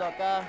acá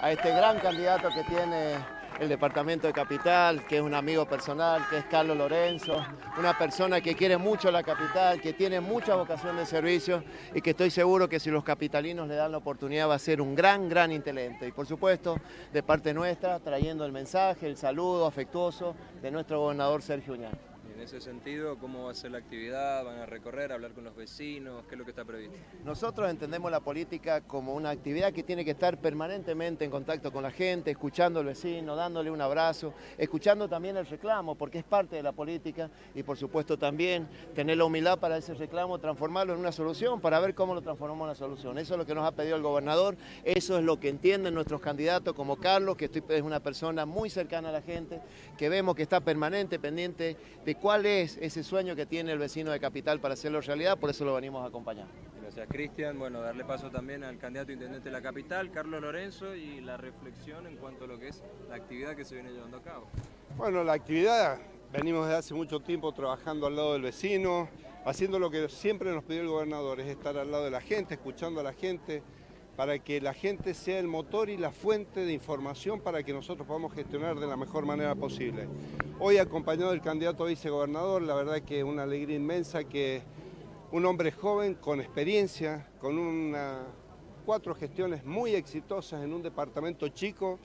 a este gran candidato que tiene el departamento de Capital, que es un amigo personal, que es Carlos Lorenzo, una persona que quiere mucho la capital, que tiene mucha vocación de servicio y que estoy seguro que si los capitalinos le dan la oportunidad va a ser un gran, gran inteligente. Y por supuesto, de parte nuestra, trayendo el mensaje, el saludo afectuoso de nuestro gobernador Sergio Uñán. En ese sentido, ¿cómo va a ser la actividad? ¿Van a recorrer, hablar con los vecinos? ¿Qué es lo que está previsto? Nosotros entendemos la política como una actividad que tiene que estar permanentemente en contacto con la gente, escuchando al vecino, dándole un abrazo, escuchando también el reclamo, porque es parte de la política y por supuesto también tener la humildad para ese reclamo, transformarlo en una solución, para ver cómo lo transformamos en una solución. Eso es lo que nos ha pedido el gobernador, eso es lo que entienden nuestros candidatos como Carlos, que es una persona muy cercana a la gente, que vemos que está permanente, pendiente de cuál es ese sueño que tiene el vecino de Capital para hacerlo realidad, por eso lo venimos a acompañar. Gracias, Cristian. Bueno, darle paso también al candidato intendente de la capital, Carlos Lorenzo, y la reflexión en cuanto a lo que es la actividad que se viene llevando a cabo. Bueno, la actividad, venimos desde hace mucho tiempo trabajando al lado del vecino, haciendo lo que siempre nos pidió el gobernador, es estar al lado de la gente, escuchando a la gente, para que la gente sea el motor y la fuente de información para que nosotros podamos gestionar de la mejor manera posible. Hoy acompañado del candidato a vicegobernador, la verdad que es una alegría inmensa que un hombre joven con experiencia, con una, cuatro gestiones muy exitosas en un departamento chico,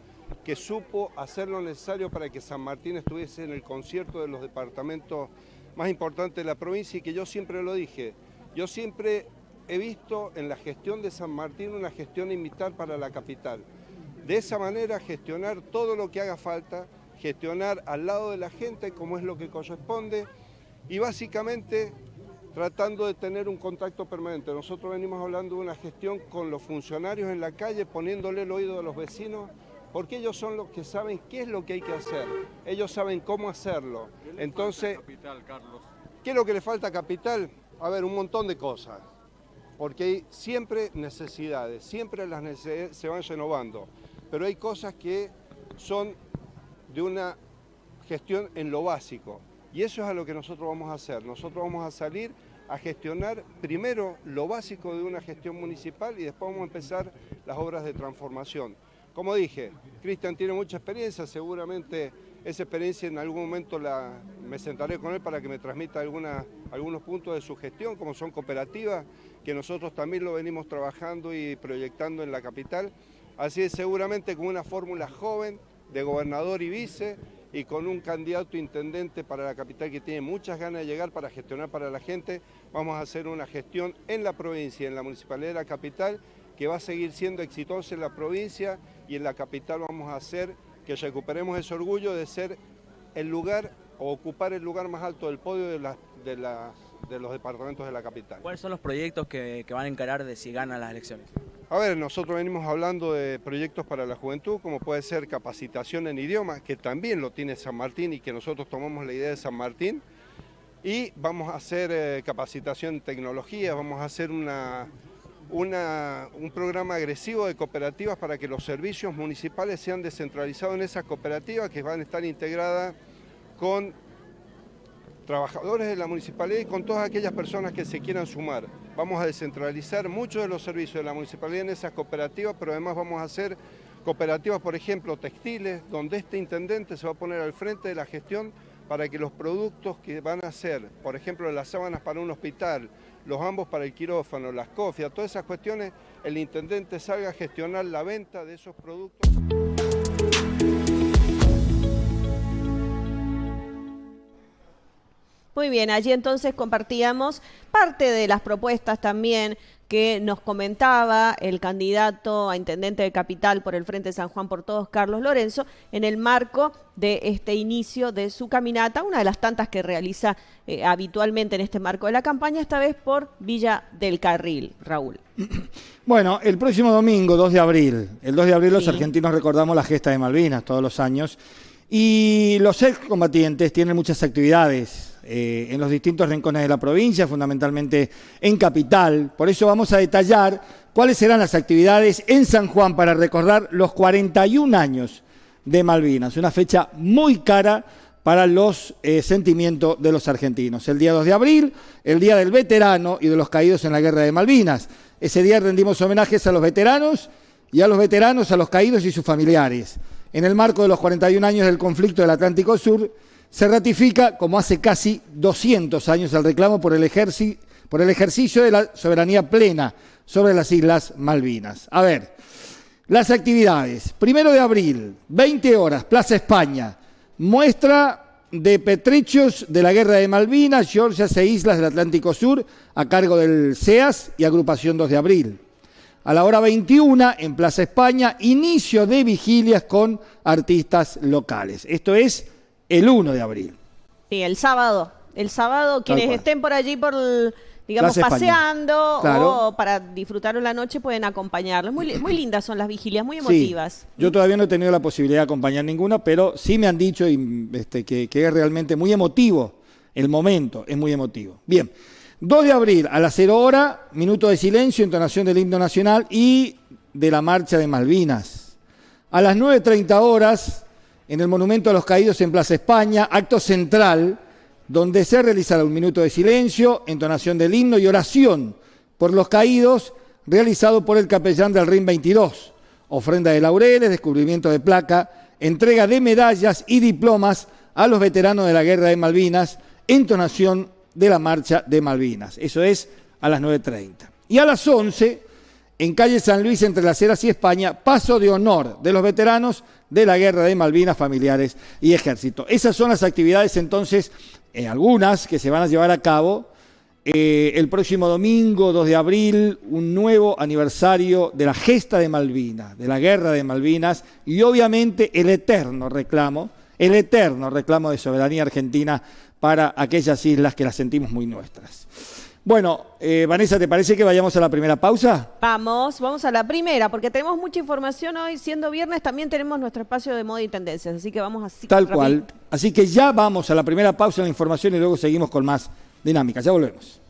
que supo hacer lo necesario para que San Martín estuviese en el concierto de los departamentos más importantes de la provincia y que yo siempre lo dije, yo siempre he visto en la gestión de San Martín una gestión imitar para la capital. De esa manera gestionar todo lo que haga falta, gestionar al lado de la gente como es lo que corresponde y básicamente tratando de tener un contacto permanente. Nosotros venimos hablando de una gestión con los funcionarios en la calle, poniéndole el oído a los vecinos, porque ellos son los que saben qué es lo que hay que hacer, ellos saben cómo hacerlo. Entonces, ¿qué es lo que le falta a Capital? A ver, un montón de cosas porque hay siempre necesidades, siempre las necesidades se van renovando, pero hay cosas que son de una gestión en lo básico, y eso es a lo que nosotros vamos a hacer. Nosotros vamos a salir a gestionar primero lo básico de una gestión municipal y después vamos a empezar las obras de transformación. Como dije, Cristian tiene mucha experiencia, seguramente esa experiencia en algún momento me sentaré con él para que me transmita algunos puntos de su gestión, como son cooperativas, que nosotros también lo venimos trabajando y proyectando en la capital. Así es, seguramente con una fórmula joven de gobernador y vice y con un candidato intendente para la capital que tiene muchas ganas de llegar para gestionar para la gente, vamos a hacer una gestión en la provincia, en la municipalidad de la capital, que va a seguir siendo exitosa en la provincia y en la capital vamos a hacer que recuperemos ese orgullo de ser el lugar o ocupar el lugar más alto del podio de, de las de los departamentos de la capital. ¿Cuáles son los proyectos que, van a encarar de si ganan las elecciones? A ver, nosotros venimos hablando de proyectos para la juventud, como puede ser capacitación en idioma, que también lo tiene San Martín y que nosotros tomamos la idea de San Martín. Y vamos a hacer eh, capacitación en tecnología, vamos a hacer una, un programa agresivo de cooperativas para que los servicios municipales sean descentralizados en esas cooperativas que van a estar integradas con trabajadores de la municipalidad y con todas aquellas personas que se quieran sumar. Vamos a descentralizar muchos de los servicios de la municipalidad en esas cooperativas, pero además vamos a hacer cooperativas, por ejemplo, textiles, donde este intendente se va a poner al frente de la gestión para que los productos que van a ser, por ejemplo, las sábanas para un hospital, los ambos para el quirófano, las cofias, todas esas cuestiones, el intendente salga a gestionar la venta de esos productos. Muy bien, allí entonces compartíamos parte de las propuestas también que nos comentaba el candidato a intendente de capital por el Frente San Juan por Todos, Carlos Lorenzo, en el marco de este inicio de su caminata, una de las tantas que realiza eh, habitualmente en este marco de la campaña, esta vez por Villa del Carril. Raúl. Bueno, el próximo domingo, 2 de abril, el 2 de abril los argentinos recordamos la gesta de Malvinas todos los años, y los excombatientes tienen muchas actividades eh, en los distintos rincones de la provincia, fundamentalmente en Capital. Por eso vamos a detallar cuáles serán las actividades en San Juan para recordar los 41 años de Malvinas, una fecha muy cara para los eh, sentimientos de los argentinos. El día 2 de abril, el Día del Veterano y de los Caídos en la Guerra de Malvinas. Ese día rendimos homenajes a los veteranos y a los veteranos, a los caídos y sus familiares. En el marco de los 41 años del conflicto del Atlántico Sur, se ratifica, como hace casi 200 años, el reclamo por el, ejercicio de la soberanía plena sobre las Islas Malvinas. A ver, las actividades. Primero de abril, 20 horas, Plaza España. Muestra de Petrechos de la Guerra de Malvinas, Georgias e Islas del Atlántico Sur, a cargo del CEAS y Agrupación 2 de Abril. A la hora 21, en Plaza España, inicio de vigilias con artistas locales. Esto es el 1 de abril. Sí, el sábado. El sábado, quienes estén por allí por digamos, paseando o para disfrutar la noche pueden acompañarlos. Muy, muy lindas son las vigilias, muy emotivas. yo todavía no he tenido la posibilidad de acompañar ninguna, pero sí me han dicho este, que, que, es realmente muy emotivo el momento, es muy emotivo. Bien, 2 de abril a las 0 hora, minuto de silencio, entonación del himno nacional y de la marcha de Malvinas. A las 9.30 horas, en el Monumento a los Caídos en Plaza España, acto central donde se realizará un minuto de silencio, entonación del himno y oración por los caídos, realizado por el capellán del RIM 22. Ofrenda de laureles, descubrimiento de placa, entrega de medallas y diplomas a los veteranos de la Guerra de Malvinas, entonación de la Marcha de Malvinas. Eso es a las 9.30. Y a las 11, en calle San Luis, entre Las Heras y España, paso de honor de los veteranos de la Guerra de Malvinas, familiares y ejército. Esas son las actividades entonces eh, algunas que se van a llevar a cabo. Eh, el próximo domingo, 2 de abril, un nuevo aniversario de la gesta de Malvinas, de la guerra de Malvinas y obviamente el eterno reclamo, el eterno reclamo de soberanía argentina para aquellas islas que las sentimos muy nuestras. Bueno, eh, Vanessa, ¿te parece que vayamos a la primera pausa? Vamos, vamos a la primera, porque tenemos mucha información hoy. Siendo viernes, también tenemos nuestro espacio de moda y tendencias, así que vamos así. Tal cual. Así que ya vamos a la primera pausa en la información y luego seguimos con más dinámica. Ya volvemos.